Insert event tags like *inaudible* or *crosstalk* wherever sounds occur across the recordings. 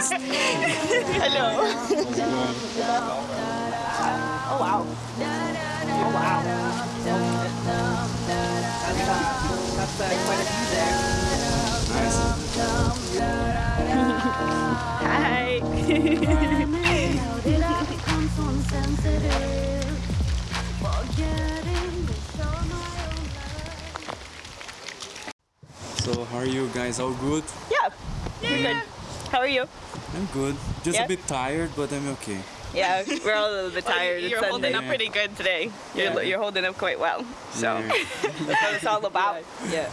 *laughs* Hello. oh wow. Oh wow. That's, uh, quite a view there. Nice. Hi. So how are you guys? All good? yeah. We're good. How are you? I'm good. Just Yeah? a bit tired, but I'm okay. Yeah, we're all a little bit *laughs* tired. You're it's holding Sunday. up pretty good today. You're, Yeah. you're holding up quite well. So Yeah. *laughs* That's what it's all about. Yeah.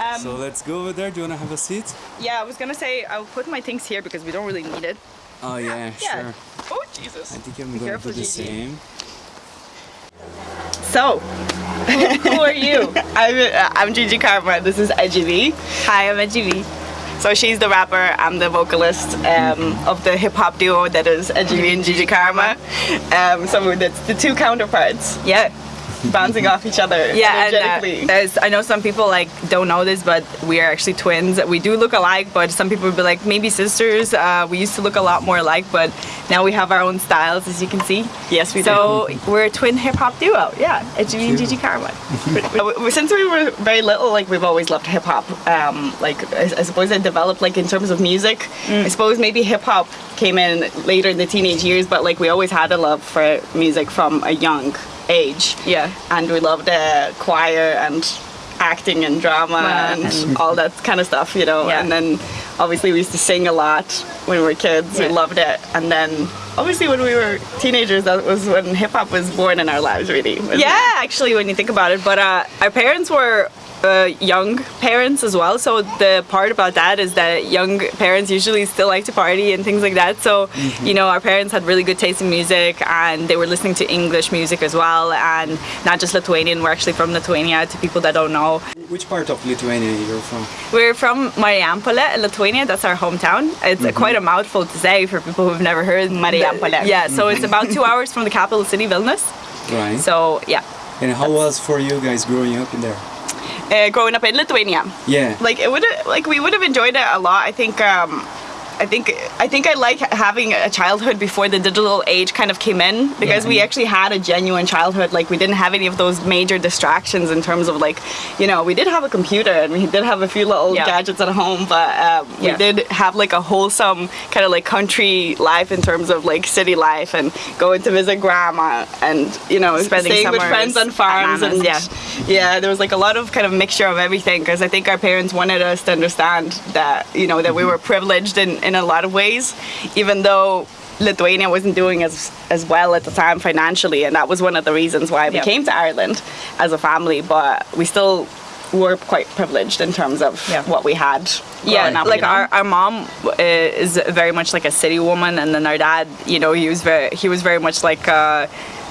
Um, So let's go over there. Do you wanna have a seat? yeah, I was gonna say I'll put my things here because we don't really need it. Oh yeah, Yeah. sure. Oh Jesus! I think I'm gonna careful, do the Gigi. same. So *laughs* Who are you? I'm uh, I'm Gigi Karma. This is IGV. Hi, I'm Ajivi. So she's the rapper. I'm the vocalist um, of the hip hop duo that is IGV and Gigi Karma. Um, so that's the two counterparts Yeah. *laughs* bouncing off each other Yeah, and uh, there's, I know some people like don't know this, but we are actually twins. We do look alike, but some people would be like maybe sisters. Uh, we used to look a lot more alike, but now we have our own styles, as you can see. yes, we do. So we're a twin hip hop duo. Yeah, it's me and Cute. Gigi Karma. *laughs* Uh, Since we were very little, like we've always loved hip hop. Um, like I, I suppose it developed like in terms of music. Mm. I suppose maybe hip hop came in later in the teenage years, but like we always had a love for music from a young age. Yeah. and we loved uh, choir and acting and drama Wow. and all that kind of stuff, you know. Yeah. And then obviously we used to sing a lot when we were kids. Yeah. We loved it. And then obviously when we were teenagers, that was when hip hop was born in our lives, really. wasn't Yeah, actually, when you think about it, but uh, our parents were uh, young parents as well. So the part about that is that young parents usually still like to party and things like that. So you know, our parents had really good taste in music, and they were listening to English music as well, and not just Lithuanian. We're actually from Lithuania. To people that don't know, Which part of Lithuania you're from? we're from Marijampolė, Lithuania. That's our hometown. It's uh, quite a mouthful to say for people who've never heard Marijampolė. Yeah, so it's about two hours from the capital city, Vilnius. Right. So yeah. and how was for you guys growing up in there? Uh, growing up in Lithuania. Yeah. like it would like we would have enjoyed it a lot. I think um, I think I think I like having a childhood before the digital age kind of came in because we actually had a genuine childhood. Like we didn't have any of those major distractions in terms of like, you know, we did have a computer and we did have a few little Yeah. gadgets at home, but um, Yeah. we did have like a wholesome kind of like country life in terms of like city life and going to visit grandma and you know Spending staying with friends on farms and yeah. yeah, there was like a lot of kind of mixture of everything because I think our parents wanted us to understand that you know that we were privileged in, in a lot of ways, even though Lithuania wasn't doing as as well at the time financially, and that was one of the reasons why we Yeah. came to Ireland as a family. But we still were quite privileged in terms of Yeah. what we had. yeah up, like you know? our, our mom uh, is very much like a city woman and then our dad you know he was very he was very much like uh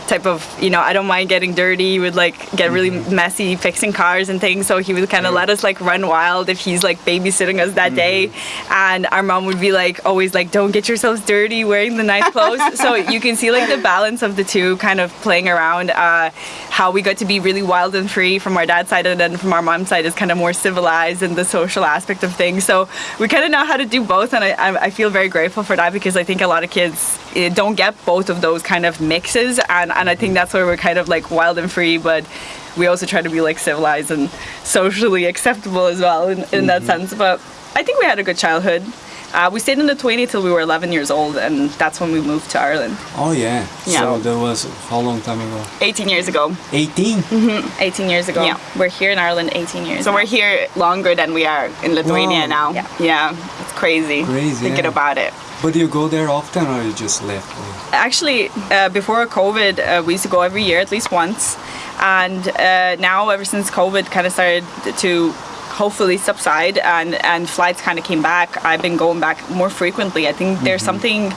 type of you know i don't mind getting dirty he would like get really messy fixing cars and things so he would kind of let us like run wild if he's like babysitting us that day. And our mom would be like always like don't get yourselves dirty wearing the nice clothes. *laughs* So you can see like the balance of the two kind of playing around uh how we got to be really wild and free from our dad's side and then from our mom's side is kind of more civilized and the social aspect of things. So we kind of know how to do both and I, I feel very grateful for that because I think a lot of kids don't get both of those kind of mixes and, and I think that's where we're kind of like wild and free but we also try to be like civilized and socially acceptable as well in, in that sense but I think we had a good childhood uh, we stayed in Lithuania till we were 11 years old and that's when we moved to Ireland Oh yeah. Yeah. So that was how long time ago? 18 years ago. 18. Mhm. 18 years ago Yeah. we're here in Ireland 18 years So we're here longer than we are in Lithuania Wow. now. Yeah. Yeah, it's crazy. Crazy, Thinking yeah. about it. But do you go there often or you just left? Actually, uh, before COVID, uh, we used to go every year at least once, and uh, now ever since COVID kind of started to hopefully subside and and flights kind of came back, I've been going back more frequently. I think there's something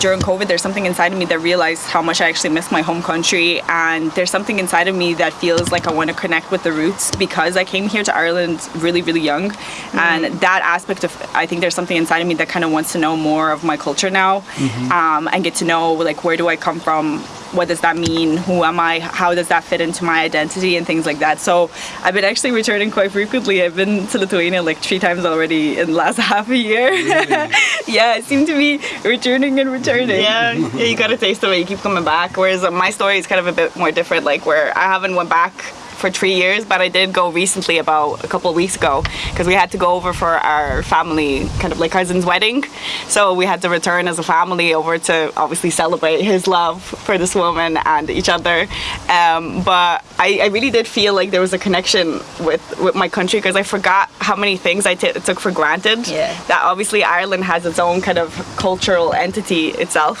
during COVID, there's something inside of me that realized how much I actually miss my home country, and there's something inside of me that feels like I want to connect with the roots because I came here to Ireland really, really young, and that aspect of I think there's something inside of me that kind of wants to know more of my culture now, um, and get to know like where do I come from what does that mean? Who am I? How does that fit into my identity and things like that? So I've been actually returning quite frequently. I've been to Lithuania like three times already in the last *laughs* half a year. *laughs* yeah, I seem to be returning and returning. Yeah, yeah, you got a taste of it. You keep coming back. Whereas my story is kind of a bit more different. Like where I haven't went back for three years, but I did go recently about a couple of weeks ago because we had to go over for our family, kind of like cousin's wedding. So we had to return as a family over to obviously celebrate his love for this woman and each other. Um, but I, I really did feel like there was a connection with, with my country because I forgot how many things I took for granted. Yeah. That obviously Ireland has its own kind of cultural entity itself.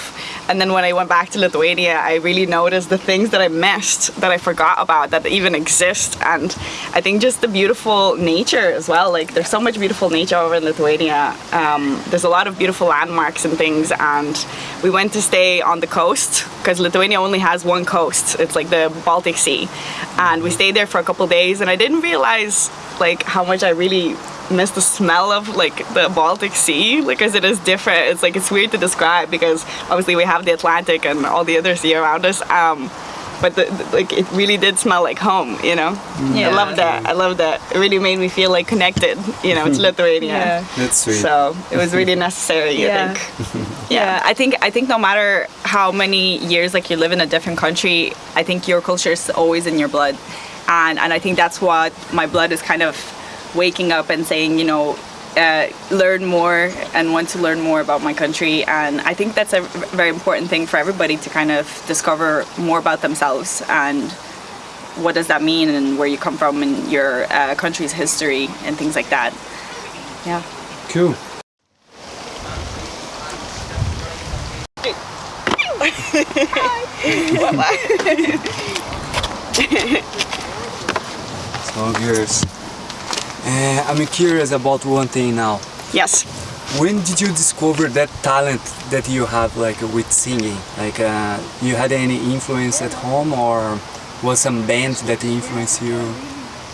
And then when I went back to Lithuania, I really noticed the things that I missed, that I forgot about, that even exist. And I think just the beautiful nature as well. Like there's so much beautiful nature over in Lithuania. Um, there's a lot of beautiful landmarks and things. And we went to stay on the coast because Lithuania only has one coast. It's like the Baltic Sea. And we stayed there for a couple days. And I didn't realize like how much I really miss the smell of like the Baltic Sea because it is different. It's like it's weird to describe because obviously we have the Atlantic and all the other sea around us. Um, but the, the- like it really did smell like home, you know. Yeah. I love that. I love that. It really made me feel like connected, you know, to *laughs* Lithuania. Yeah. That's sweet. So it was really necessary, Yeah. I think. *laughs* Yeah, I think I think no matter how many years like you live in a different country, I think your culture is always in your blood, and and I think that's what my blood is kind of waking up and saying, you know, uh, learn more and want to learn more about my country, and I think that's a very important thing for everybody to kind of discover more about themselves and what does that mean and where you come from and your uh, country's history and things like that. Yeah. Cool. *laughs* So curious. Uh, I'm curious about one thing now. Yes. When did you discover that talent that you have, like with singing? Like, uh, you had any influence at home, or was some band that influenced you?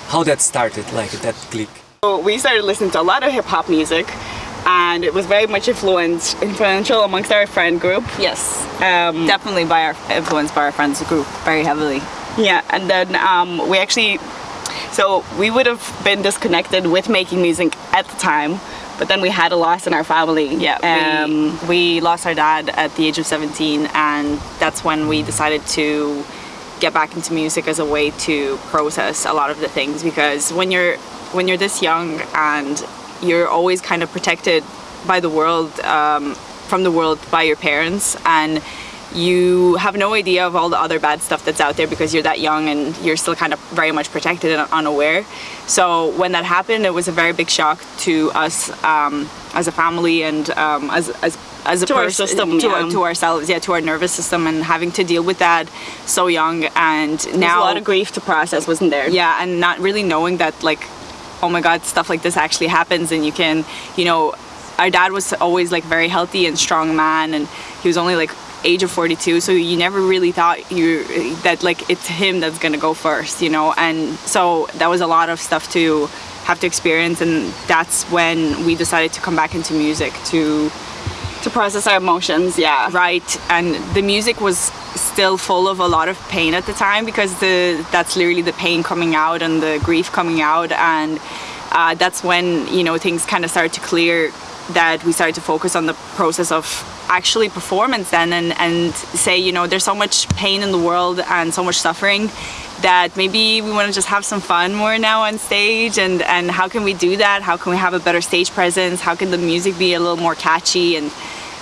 How that started, like that click? So we started listening to a lot of hip hop music, and it was very much influenced, influential amongst our friend group. Yes. Um, Definitely by our influenced by our friends group very heavily. Yeah, and then um, we actually, so we would have been disconnected with making music at the time, but then we had a loss in our family. Yeah, Um, we, we lost our dad at the age of 17, and that's when we decided to get back into music as a way to process a lot of the things. Because when you're when you're this young and you're always kind of protected by the world, um, from the world by your parents, and you have no idea of all the other bad stuff that's out there because you're that young and you're still kind of very much protected and unaware. So when that happened, it was a very big shock to us um, as a family and um, as, as as a To our person- system, to, yeah. our, to ourselves, yeah, to our nervous system, and having to deal with that so young, and There's now a lot of grief to process, wasn't there? yeah and not really knowing that like oh my god stuff like this actually happens and you can you know our dad was always like very healthy and strong man and he was only like age of 42 so you never really thought you that like it's him that's gonna go first you know and so that was a lot of stuff to have to experience and that's when we decided to come back into music to To process our emotions, yeah. right and the music was still full of a lot of pain at the time because the that's literally the pain coming out and the grief coming out and uh, that's when you know things kind of started to clear that we started to focus on the process of actually performance then and, and say you know there's so much pain in the world and so much suffering that maybe we want to just have some fun more now on stage and and how can we do that? How can we have a better stage presence? How can the music be a little more catchy and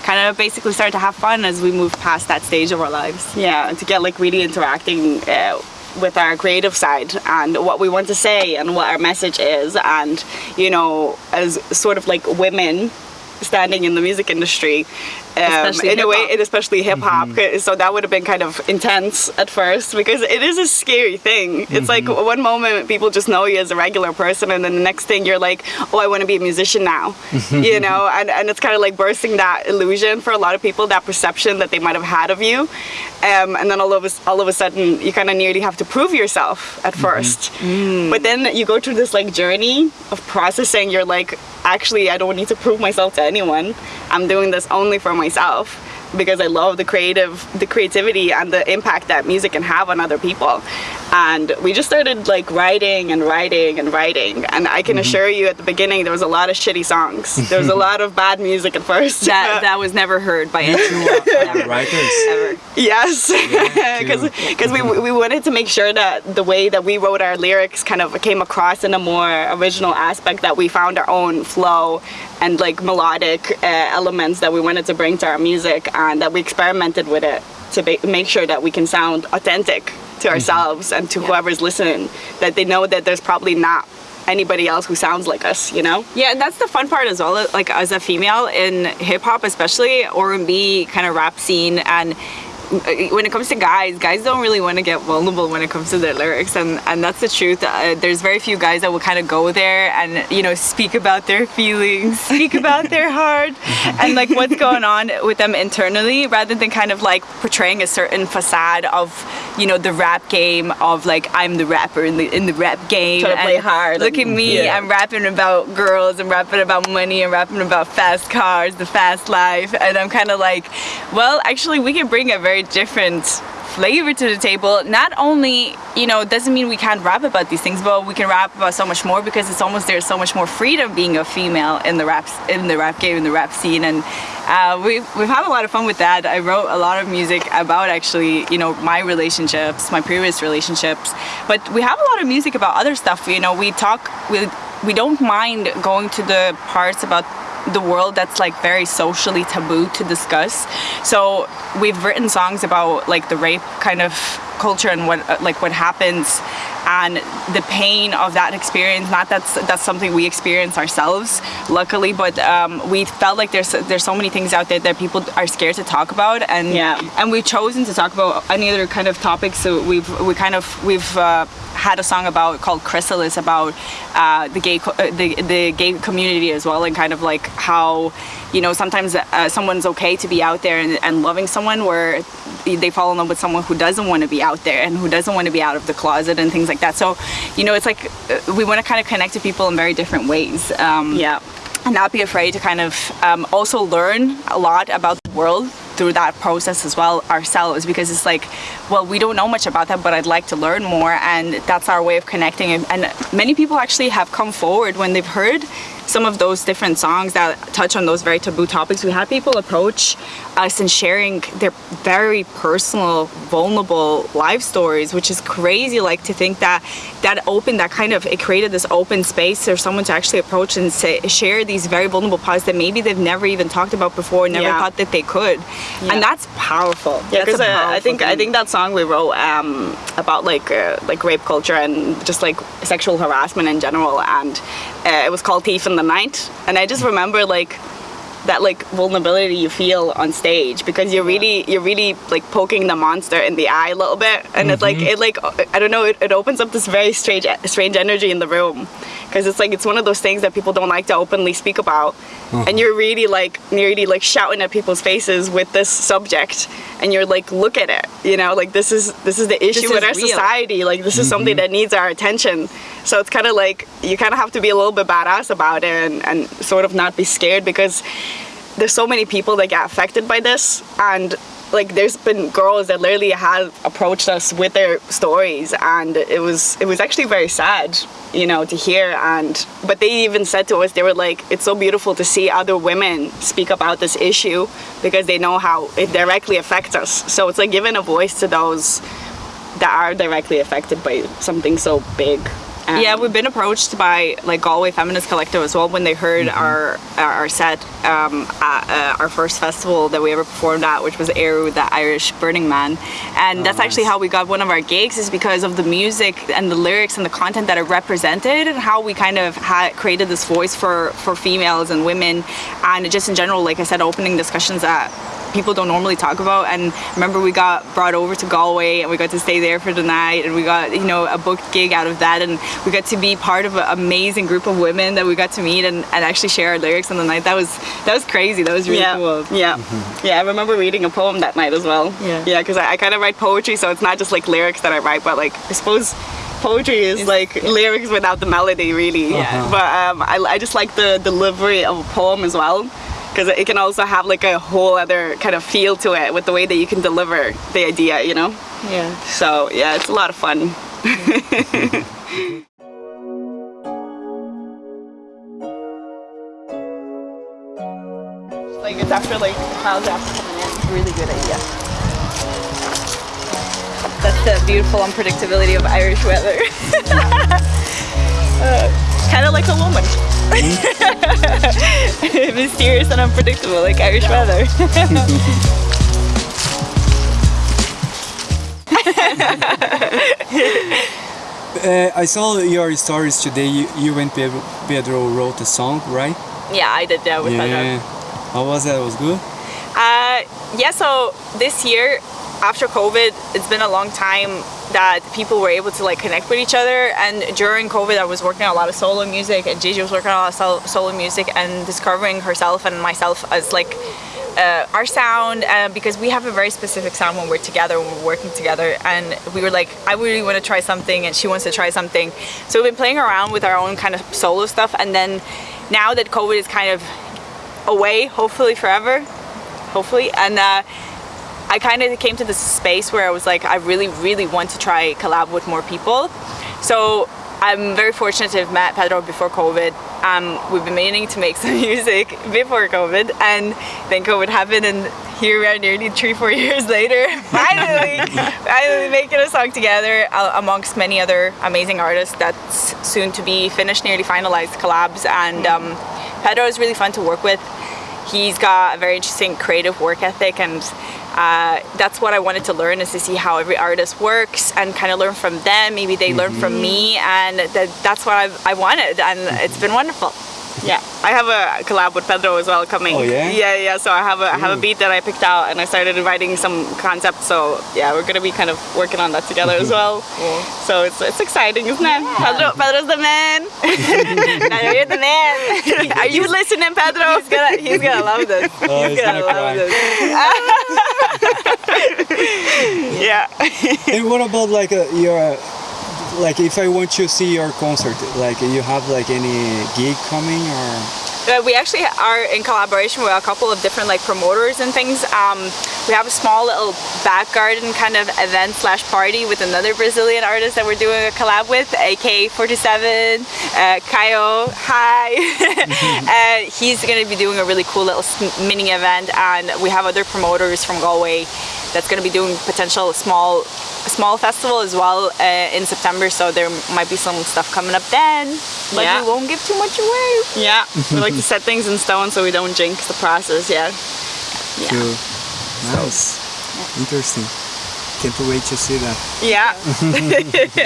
kind of basically start to have fun as we move past that stage of our lives? Yeah, to get like really interacting uh, with our creative side and what we want to say and what our message is, and you know, as sort of like women standing in the music industry, um, in a way, and especially hip hop. So that would have been kind of intense at first because it is a scary thing. It's like one moment people just know you as a regular person, and then the next thing you're like, oh, I want to be a musician now, *laughs* you know, and, and it's kind of like bursting that illusion for a lot of people, that perception that they might have had of you, um, and then all of a, all of a sudden you kind of nearly have to prove yourself at 1st but then you go through this like journey of processing. You're like, actually, I don't need to prove myself to anyone. I'm doing this only for myself. Because I love the creative, the creativity and the impact that music can have on other people. And we just started like writing and writing and writing. And I can assure you at the beginning there was a lot of shitty songs. There was a *laughs* lot of bad music at first. That *laughs* that was never heard by anyone *laughs* writers. ever. Yes, too. because we, we wanted to make sure that the way that we wrote our lyrics kind of came across in a more original aspect, that we found our own flow and like melodic uh, elements that we wanted to bring to our music, and that we experimented with it to make sure that we can sound authentic to ourselves and to whoever's listening, that they know that there's probably not anybody else who sounds like us, you know? Yeah, and that's the fun part as well. Like as a female in hip hop, especially R and B kind of rap scene, and uh, when it comes to guys, guys don't really want to get vulnerable when it comes to their lyrics, and and that's the truth. Uh, there's very few guys that will kind of go there and you know speak about their feelings, speak about their heart, and like what's going on with them internally, rather than kind of like portraying a certain facade of you know the rap game of like I'm the rapper in the in the rap game. Trying to play hard Look at me, yeah. I'm rapping about girls, I'm rapping about money, I'm rapping about fast cars, the fast life, and I'm kind of like, well, actually, we can bring a very different flavor to the table. Not only, you know, doesn't mean we can't rap about these things, but we can rap about so much more because it's almost there's so much more freedom being a female in the rap in the rap game, in the rap scene, and uh, we've we've had a lot of fun with that. I wrote a lot of music about actually, you know, my relationships, my previous relationships, but we have a lot of music about other stuff. You know, we talk we we don't mind going to the parts about the world that's like very socially taboo to discuss. So we've written songs about like the rape kind of culture and what uh, like what happens and the pain of that experience. Not that's that's something we experience ourselves, luckily, but um, we felt like there's there's so many things out there that people are scared to talk about, and Yeah. and we've chosen to talk about any other kind of topics. So we've we kind of we've. Uh, had a song about called Chrysalis about uh, the gay co- uh, the the gay community as well and kind of like how you know sometimes uh, someone's okay to be out there and, and loving someone where they fall in love with someone who doesn't want to be out there and who doesn't want to be out of the closet and things like that. So you know it's like uh, we want to kind of connect to people in very different ways. Um, Yeah. and not be afraid to kind of um, also learn a lot about the world through that process as well ourselves because it's like well we don't know much about that but i'd like to learn more. And that's our way of connecting. And, many people actually have come forward when they've heard some of those different songs that touch on those very taboo topics. We had people approach us and sharing their very personal vulnerable life stories which is crazy like to think that that opened that kind of it created this open space for someone to actually approach and say share these very vulnerable parts that maybe they've never even talked about before never Yeah. thought that they could and that's powerful. Yeah, because I powerful think I think that song we wrote um, about like uh, like rape culture and just like sexual harassment in general, and uh, it was called "Thief in the Night." And I just remember like that like vulnerability you feel on stage because you're really you're really like poking the monster in the eye a little bit, and it's like mm-hmm. it like I don't know it, it opens up this very strange strange energy in the room. Because it's like it's one of those things that people don't like to openly speak about. Mm-hmm. And you're really like you're really like shouting at people's faces with this subject. And you're like look at it you know? Like this is this is the issue is with our real. society. Like this is something mm-hmm. that needs our attention. So it's kind of like you kind of have to be a little bit badass about it and, and sort of not be scared because there's so many people that get affected by this and like there's been girls that literally have approached us with their stories and it was it was actually very sad you know to hear and but they even said to us they were like it's so beautiful to see other women speak about this issue because they know how it directly affects us. So it's like giving a voice to those that are directly affected by something so big And- yeah, we've been approached by like Galway Feminist Collective as well when they heard our our set um, at uh, our first festival that we ever performed at, which was Eru, the Irish Burning Man, and that's actually how we got one of our gigs is because of the music and the lyrics and the content that it represented and how we kind of had created this voice for for females and women. And just in general, like I said, opening discussions that people don't normally talk about. And remember, we got brought over to Galway and we got to stay there for the night, and we got you know a booked gig out of that, and we got to be part of an amazing group of women that we got to meet and, and actually share our lyrics on the night. That was that was crazy. That was really yeah, cool. Yeah, yeah. I remember reading a poem that night as well. Yeah. yeah, because I, I kind of write poetry, so it's not just like lyrics that I write, but like I suppose poetry is like lyrics without the melody, really. Yeah. But um, I, I just like the delivery of a poem as well. Because it can also have like a whole other kind of feel to it with the way that you can deliver the idea, you know. Yeah. So yeah, it's a lot of fun. *laughs* like it's after like clouds after coming in. Really good idea. That's the beautiful unpredictability of Irish weather. *laughs* Uh, kind of like a woman. *laughs* Mysterious and unpredictable, like Irish weather. *laughs* Uh, I saw your stories today. You, you and Pedro, Pedro wrote a song, right? yeah, I did that with yeah. How was that? It was good. Uh, yeah, so this year, after COVID, it's been a long time that people were able to like connect with each other. And during COVID, I was working on a lot of solo music, and Gigi was working on a lot of sol- solo music and discovering herself and myself as like uh, our sound uh, because we have a very specific sound when we're together, when we're working together. And we were like, I really want to try something, and she wants to try something. So we've been playing around with our own kind of solo stuff. And then now that COVID is kind of away, hopefully forever, hopefully, and uh, I kind of came to this space where I was like, I really, really want to try collab with more people. So I'm very fortunate to have met Pedro before COVID. Um, we've been meaning to make *laughs* some music before COVID, and then COVID happened, and here we are nearly three, four *laughs* years later, *laughs* finally, finally making a song together amongst many other amazing artists that's soon to be finished, nearly finalized collabs. And um, Pedro is really fun to work with. He's got a very interesting creative work ethic and uh, that's what I wanted to learn is to see how every artist works and kind of learn from them. Maybe they learn from me and that, that's what I've, I wanted and it's been wonderful. *laughs* Yeah, I have a collab with Pedro as well coming. Oh, yeah? Yeah, yeah. So I have a I have a beat that I picked out, and I started writing some concepts. So yeah, we're gonna be kind of working on that together as *laughs* well. So it's it's exciting, isn't it? Pedro, Pedro's the man. *laughs* now you're the man. Are you listening, Pedro? He's gonna, he's gonna love this. Oh, he's gonna cry. yeah. and what about like uh, your like if I want to see your concert, like you have like any gig coming or? Uh, we actually are in collaboration with a couple of different like promoters and things. Um, we have a small little back garden kind of event slash party with another Brazilian artist that we're doing a collab with, AK47, uh, hi. *laughs* uh, he's going to be doing a really cool little mini event and we have other promoters from Galway that's going to be doing potential small small festival as well uh, in September so there might be some stuff coming up then but Yeah. we won't give too much away. Yeah. We like to set things in stone so we don't jinx the process. Yeah. Yeah. Cool. Nice. Interesting. Can't wait to see that. Yeah. *laughs*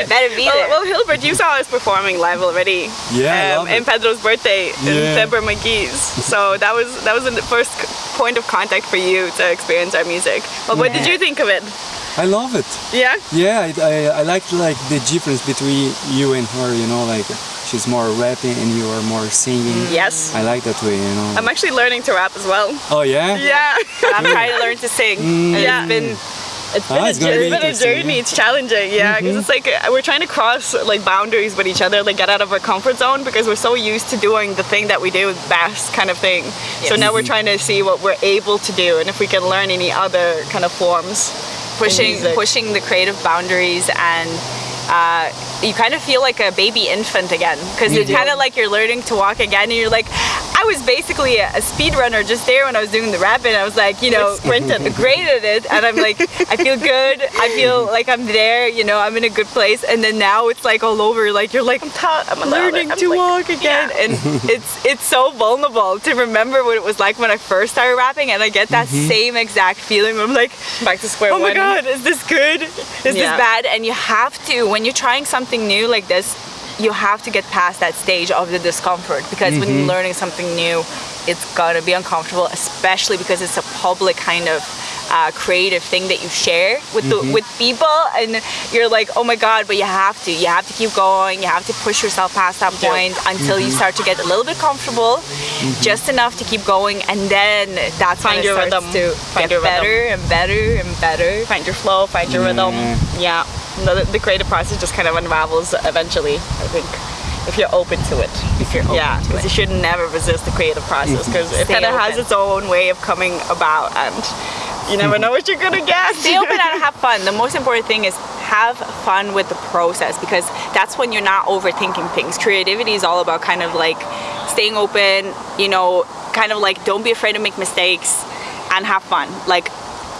Better be Well, there. well, Hilbert, you saw us performing live already. Yeah, I um, love in. Pedro's birthday in Yeah. February McGee's. So that was that was the first c- point of contact for you to experience our music. Well, what did you think of it? I love it. Yeah. Yeah, I, I, I like like the difference between you and her. You know, like she's more rapping and you are more singing. Mm. Yes. I like that way. You know. I'm actually learning to rap as well. oh yeah. Yeah. And I'm trying to learn to sing. And Yeah. It's been it's been Ah, a it's gonna journey. be It's been a journey. It's challenging, yeah, because it's like uh, we're trying to cross like boundaries with each other, like get out of our comfort zone because we're so used to doing the thing that we do best, kind of thing. So Yes. now we're trying to see what we're able to do and if we can learn any other kind of forms. in pushing pushing the creative boundaries and uh, you kind of feel like a baby infant again because it's kind of like you're learning to walk again and you're like I was basically a, a speed runner just there when I was doing the rapping I was like you know sprinting. great at it. And I'm like I feel good. I feel *laughs* like I'm there you know I'm in a good place. And then now it's like all over. Like you're like I'm, ta- I'm learning. I'm to like- walk again. And *laughs* it's it's so vulnerable to remember what it was like when I first started rapping. And I get that mm-hmm. same exact feeling I'm like Back to square oh my god is this good? Is Yeah. this bad? And you have to when you're trying something new like this you have to get past that stage of the discomfort because when you're mm-hmm. learning something new it's gonna be uncomfortable especially because it's a public kind of uh, creative thing that you share with the, mm-hmm. with people and you're like oh my god but you have to you have to keep going you have to push yourself past that Yeah. point until you mm-hmm. start to get a little bit comfortable just enough to keep going and then that's Find when it your starts rhythm. to Find get your rhythm. better and better and better Find your flow, find your rhythm. Yeah. Yeah. The, the creative process just kind of unravels eventually, I think. if you're open to it. If you're open yeah, to because you should never resist the creative process mm-hmm. because it kind of has its own way of coming about, and you never mm-hmm. know what you're gonna get. Stay open and have fun. The most important thing is have fun with the process because that's when you're not overthinking things. Creativity is all about kind of like staying open, you know, kind of like don't be afraid to make mistakes and have fun. Like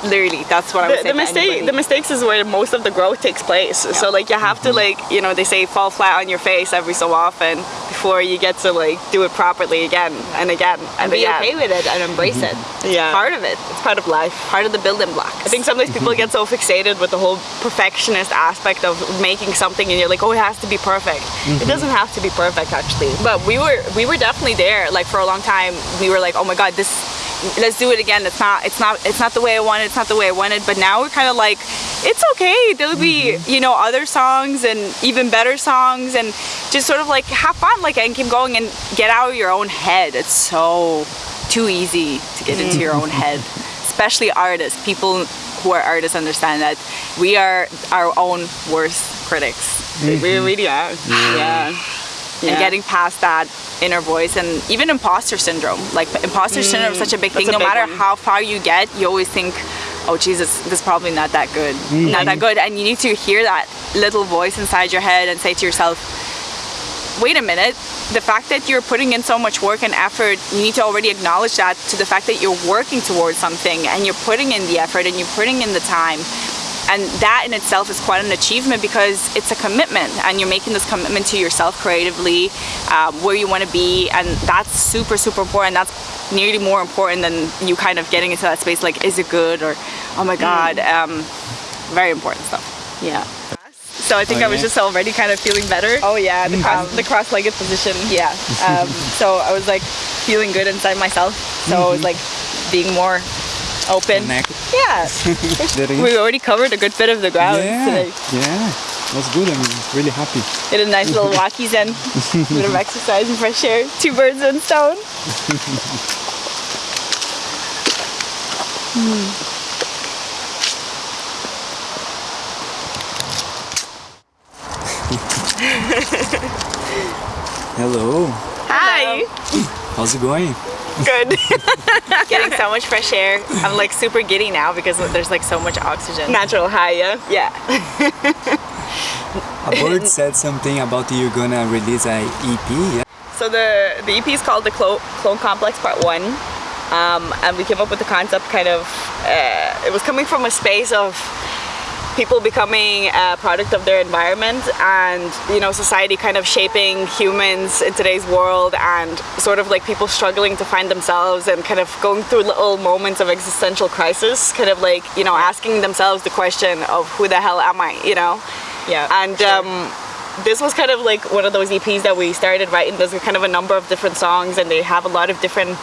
literally, that's what I would the, say. the to mistake the mistakes is where most of the growth takes place so like you have to mm-hmm. like you know they say fall flat on your face every so often before you get to like do it properly again and again and and, be again. okay with it and embrace it. Mm-hmm. Yeah. Part of it. it's part of life Part of the building blocks. I think sometimes people mm-hmm. get so fixated with the whole perfectionist aspect of making something and you're like, oh, it has to be perfect. It doesn't have to be perfect actually. but we were we were definitely there like for a long time we were like oh my god this let's do it again. It's not it's not it's not the way i wanted it's not the way i wanted but now we're kind of like it's okay. There'll be mm-hmm. you know other songs and even better songs and just sort of like have fun like and keep going and get out of your own head. It's so too easy to get into your own head mm-hmm. especially artists people who are artists understand that we are our own worst critics. We mm-hmm. really are. Yeah. and Yeah. getting past that inner voice and even imposter syndrome. Like imposter syndrome is such a big thing. Mm, a no big matter one. how far you get you always think oh jesus this is probably not that good. Not that good. And you need to hear that little voice inside your head and say to yourself wait a minute. The fact that you're putting in so much work and effort you need to already acknowledge that to the fact that you're working towards something and you're putting in the effort and you're putting in the time and that in itself is quite an achievement because it's a commitment and you're making this commitment to yourself creatively um, where you want to be and that's super super important that's nearly more important than you kind of getting into that space like is it good or oh my god um, very important stuff Yeah. So I think Oh, I was yeah? just already kind of feeling better. Oh yeah, the cross, the *laughs* cross-legged position. yeah um, so i was like feeling good inside myself so i was like being more open yeah *laughs* we already covered a good bit of the ground yeah, today yeah, that's good. I'm really happy. Did a nice little walkies *laughs* in. Bit of exercise and fresh air. Two birds, one stone. Hello, Hi. how's it going? Good. *laughs* Getting so much fresh air. I'm like super giddy now because there's like so much oxygen. Natural high. Yeah. Yeah. A bird *laughs* said something about you're gonna release a EP. Yeah. So the the EP is called the Clo- Clone Complex Part One, um, and we came up with the concept kind of. Uh, it was coming from a space of people becoming a product of their environment and you know society kind of shaping humans in today's world and sort of like people struggling to find themselves and kind of going through little moments of existential crisis kind of like you know asking themselves the question of who the hell am i you know Yeah. and um, this was kind of like one of those EPs that we started writing. There's kind of a number of different songs, and they have a lot of different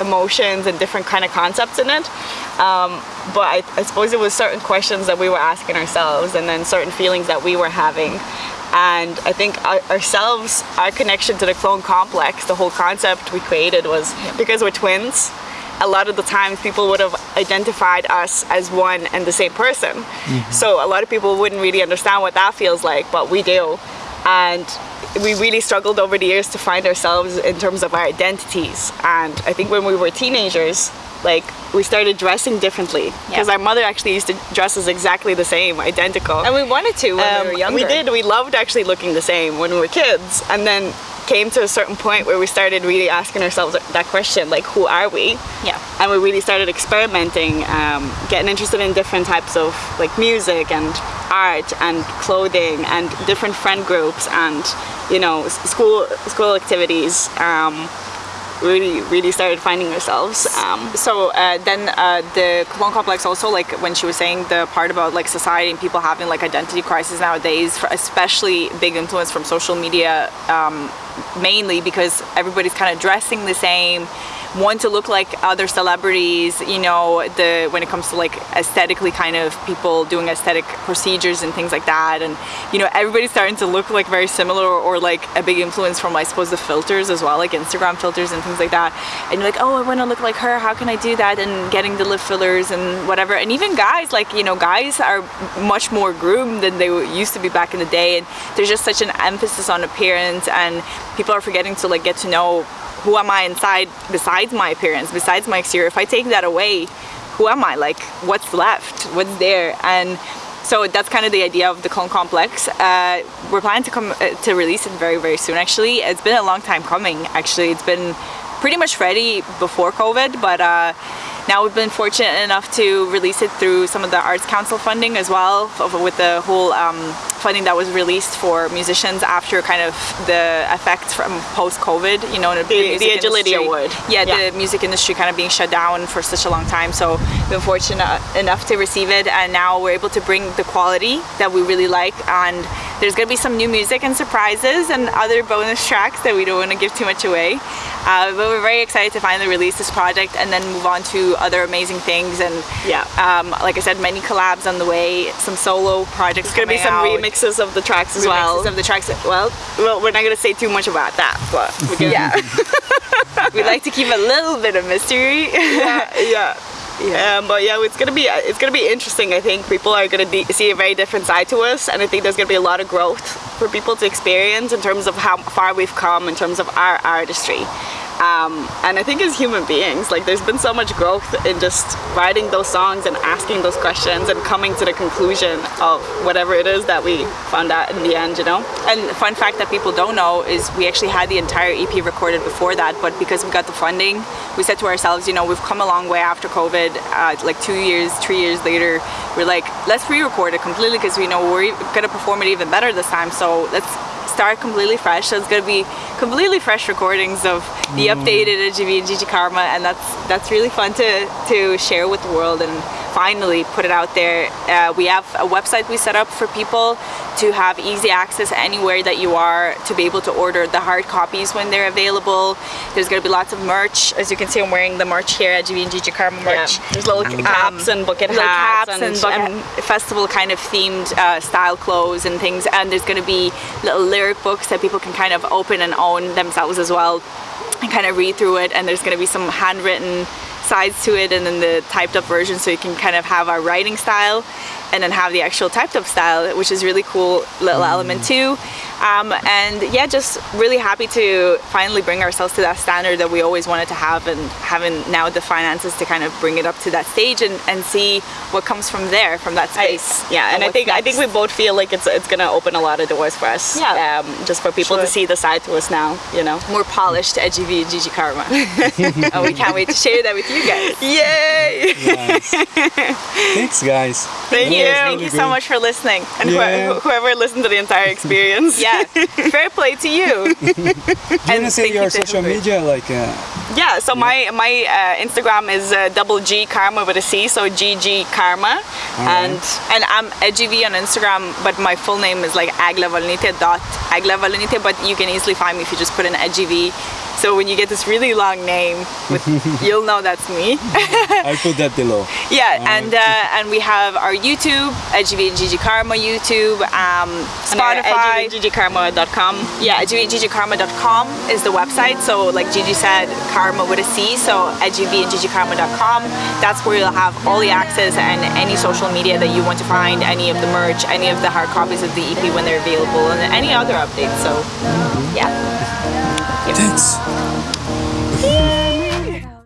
emotions and different kind of concepts in it. Um, but I, I suppose it was certain questions that we were asking ourselves, and then certain feelings that we were having. And I think our, ourselves, our connection to the clone complex, the whole concept we created was because we're twins a lot of the times people would have identified us as one and the same person. So a lot of people wouldn't really understand what that feels like, but we do. And we really struggled over the years to find ourselves in terms of our identities. And I think when we were teenagers, like we started dressing differently because Yeah. our mother actually used to dress us exactly the same, identical. and we wanted to when Um, we were younger. we did. We loved actually looking the same when we were kids, and then came to a certain point where we started really asking ourselves that question, like, who are we? Yeah. And we really started experimenting, um, getting interested in different types of like music and art and clothing and different friend groups and you know school school activities. Um, really, really started finding ourselves. Um, So uh, then uh, the clone complex also like when she was saying the part about like society and people having like identity crisis nowadays, especially big influence from social media, um, mainly because everybody's kind of dressing the same. Want to look like other celebrities. You know, the when it comes to like aesthetically kind of people doing aesthetic procedures and things like that, and you know, everybody's starting to look like very similar or, or like a big influence from I suppose the filters as well, like Instagram filters and things like that. And you're like, oh, I want to look like her. How can I do that? And getting the lip fillers and whatever. And even guys, like you know, guys are much more groomed than they used to be back in the day. And there's just such an emphasis on appearance, and people are forgetting to like get to know who am I inside besides my appearance, besides my exterior. If I take that away, who am I? Like, what's left? What's there? And so that's kind of the idea of the clone complex. Uh, we're planning to come uh, to release it very, very soon. Actually, it's been a long time coming. Actually, it's been pretty much ready before COVID, but. Uh, now we've been fortunate enough to release it through some of the Arts Council funding as well, with the whole um, funding that was released for musicians after kind of the effects from post-COVID, you know, the, the, the Agility industry. Award. Yeah, yeah, the music industry kind of being shut down for such a long time. So been fortunate enough to receive it, and now we're able to bring the quality that we really like. And there's going to be some new music and surprises and other bonus tracks that we don't want to give too much away. Uh, but we're very excited to finally release this project and then move on to other amazing things. And yeah, um, like I said, many collabs on the way, some solo projects. There's gonna be some out. remixes of the tracks as remixes well. of the tracks. Well, well, we're not gonna say too much about that, but we *laughs* yeah, *laughs* we like to keep a little bit of mystery. yeah, *laughs* yeah. Yeah. Um, but yeah, it's gonna be it's gonna be interesting. I think people are gonna see a very different side to us, and I think there's gonna be a lot of growth for people to experience in terms of how far we've come in terms of our artistry. Um, and I think as human beings, like there's been so much growth in just writing those songs and asking those questions and coming to the conclusion of whatever it is that we found out in the end, you know? And fun fact that people don't know is we actually had the entire EP recorded before that, but because we got the funding, we said to ourselves, you know, we've come a long way after COVID, uh, like two years, three years later, we're like, let's re-record it completely because we know we're gonna perform it even better this time, so let's start completely fresh. So it's gonna be completely fresh recordings of the mm. updated GV and Gigi Karma, and that's that's really fun to to share with the world and finally put it out there. Uh, we have a website we set up for people to have easy access anywhere that you are to be able to order the hard copies when they're available. There's going to be lots of merch. As you can see, I'm wearing the merch here at Gigi Karma merch. Yeah. There's little um, caps and bucket hats caps and, and, bucket, and festival kind of themed uh, style clothes and things. And there's going to be little lyric books that people can kind of open and own themselves as well and kind of read through it. And there's going to be some handwritten sides to it and then the typed up version so you can kind of have our writing style and then have the actual typed up style which is really cool little element too. Um, and yeah just really happy to finally bring ourselves to that standard that we always wanted to have and having now the finances to kind of bring it up to that stage and, and see what comes from there from that space. I, yeah and, and I think next. I think we both feel like it's it's gonna open a lot of doors for us yeah. um, just for people sure. to see the side to us now you know? More polished edgy V Gigi Karma. *laughs* Oh, we can't wait to share that with you guys. Yay! Nice. *laughs* thanks guys. Thank you thank you. so much for listening. And yeah. whoever listened to the entire experience. *laughs* Yeah. *laughs* Fair play to you. *laughs* Do you want to say your social media like uh, yeah so yeah. my my uh, instagram is uh, double g karma with a c so gg karma. Right. and and i'm edgyv on instagram but my full name is like agla dot agla but you can easily find me if you just put in edgyv so when you get this really long name, with, *laughs* you'll know that's me. *laughs* I'll put that below. Yeah, uh, and uh, and we have our YouTube, EGV and Gigi Karma YouTube, um, Spotify, GigiKarma.com. Yeah, GigiKarma.com is the website. So like Gigi said, Karma with a C. So EGV and GigiKarma.com. That's where you'll have all the access and any social media that you want to find, any of the merch, any of the hard copies of the EP when they're available, and any other updates. So yeah. *laughs* Thanks.